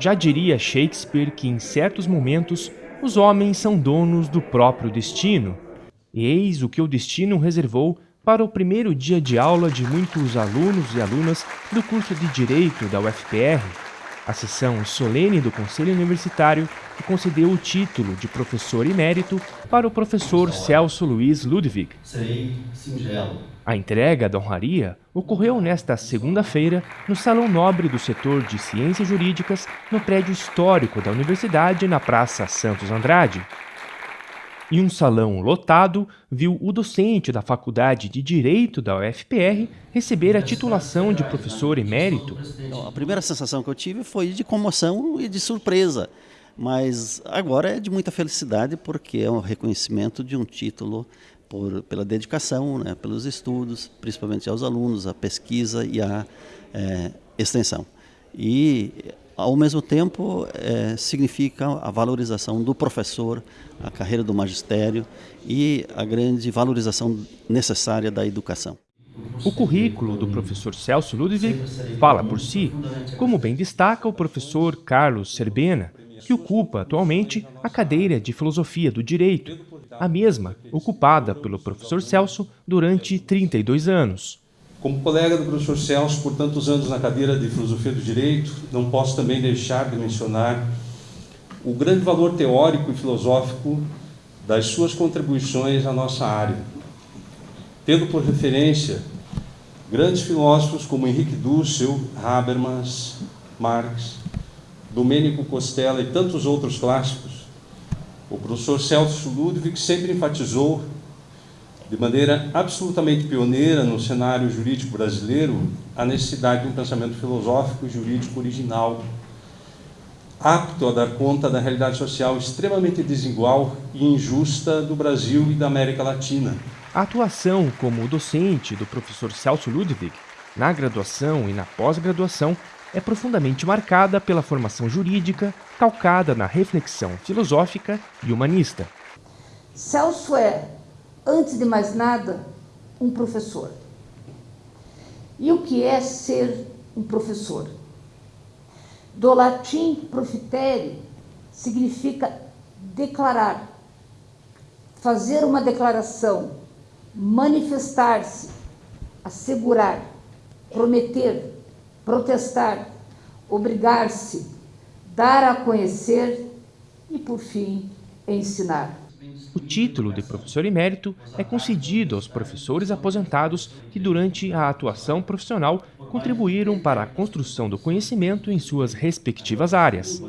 Já diria Shakespeare que, em certos momentos, os homens são donos do próprio destino. Eis o que o destino reservou para o primeiro dia de aula de muitos alunos e alunas do curso de Direito da UFPR, a sessão solene do Conselho Universitário que concedeu o título de professor emérito para o professor Celso Luiz Ludwig. Singelo. A entrega da honraria ocorreu nesta segunda-feira no Salão Nobre do Setor de Ciências Jurídicas, no prédio histórico da Universidade, na Praça Santos Andrade. E um salão lotado viu o docente da Faculdade de Direito da UFPR receber a titulação de professor emérito. A primeira sensação que eu tive foi de comoção e de surpresa, mas agora é de muita felicidade porque é um reconhecimento de um título por, pela dedicação, né, pelos estudos, principalmente aos alunos, a pesquisa e a é, extensão. E ao mesmo tempo, é, significa a valorização do professor, a carreira do magistério e a grande valorização necessária da educação. O currículo do professor Celso Ludwig fala por si, como bem destaca o professor Carlos Serbena, que ocupa atualmente a cadeira de Filosofia do Direito, a mesma ocupada pelo professor Celso durante 32 anos. Como colega do professor Celso por tantos anos na cadeira de Filosofia do Direito, não posso também deixar de mencionar o grande valor teórico e filosófico das suas contribuições à nossa área. Tendo por referência grandes filósofos como Henrique Dussel, Habermas, Marx, Domênico Costella e tantos outros clássicos, o professor Celso Ludwig sempre enfatizou de maneira absolutamente pioneira no cenário jurídico brasileiro, a necessidade de um pensamento filosófico e jurídico original, apto a dar conta da realidade social extremamente desigual e injusta do Brasil e da América Latina. A atuação como docente do professor Celso Ludwig, na graduação e na pós-graduação, é profundamente marcada pela formação jurídica, calcada na reflexão filosófica e humanista. Celso é antes de mais nada, um professor. E o que é ser um professor? Do latim profitere significa declarar, fazer uma declaração, manifestar-se, assegurar, prometer, protestar, obrigar-se, dar a conhecer e, por fim, ensinar. O título de professor emérito é concedido aos professores aposentados que, durante a atuação profissional, contribuíram para a construção do conhecimento em suas respectivas áreas.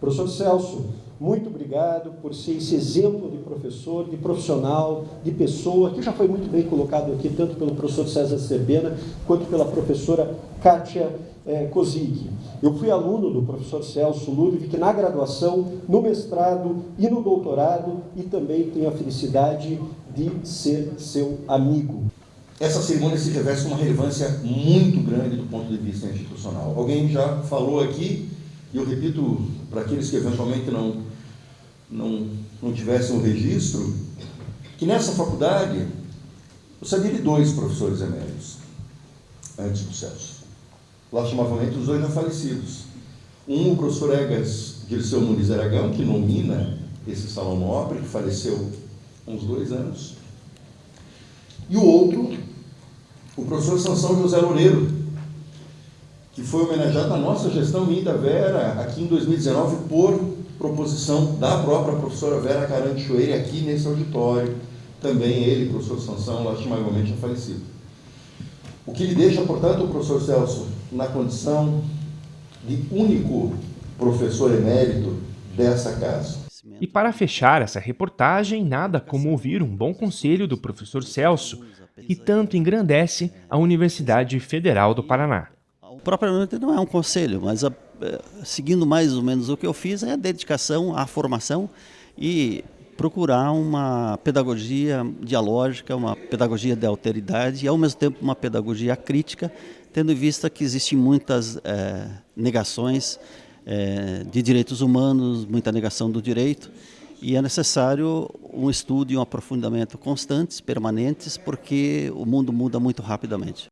Professor Celso, muito obrigado por ser esse exemplo de professor, de profissional, de pessoa, que já foi muito bem colocado aqui, tanto pelo professor César Cerbena, quanto pela professora Kátia é, Kozig. Eu fui aluno do professor Celso Ludwig na graduação, no mestrado e no doutorado, e também tenho a felicidade de ser seu amigo. Essa cerimônia se reveste uma relevância muito grande do ponto de vista institucional. Alguém já falou aqui, e eu repito para aqueles que eventualmente não, não, não tivessem o um registro, que nessa faculdade eu sabia de dois professores eméritos antes do Celso lastimavelmente os dois já falecidos. Um, o professor Egas Dirceu Muniz Aragão, que nomina esse salão nobre, que faleceu há uns dois anos. E o outro, o professor Sansão José Loureiro, que foi homenageado na nossa gestão Minda Vera, aqui em 2019, por proposição da própria professora Vera Caranchoeira, aqui nesse auditório. Também ele, professor Sansão, lastimavelmente é falecido. O que lhe deixa, portanto, o professor Celso na condição de único professor emérito dessa casa. E para fechar essa reportagem, nada como ouvir um bom conselho do professor Celso, que tanto engrandece a Universidade Federal do Paraná. Propriamente não é um conselho, mas a, eh, seguindo mais ou menos o que eu fiz é a dedicação à formação e procurar uma pedagogia dialógica, uma pedagogia de alteridade e ao mesmo tempo uma pedagogia crítica, tendo em vista que existem muitas é, negações é, de direitos humanos, muita negação do direito, e é necessário um estudo e um aprofundamento constantes, permanentes, porque o mundo muda muito rapidamente.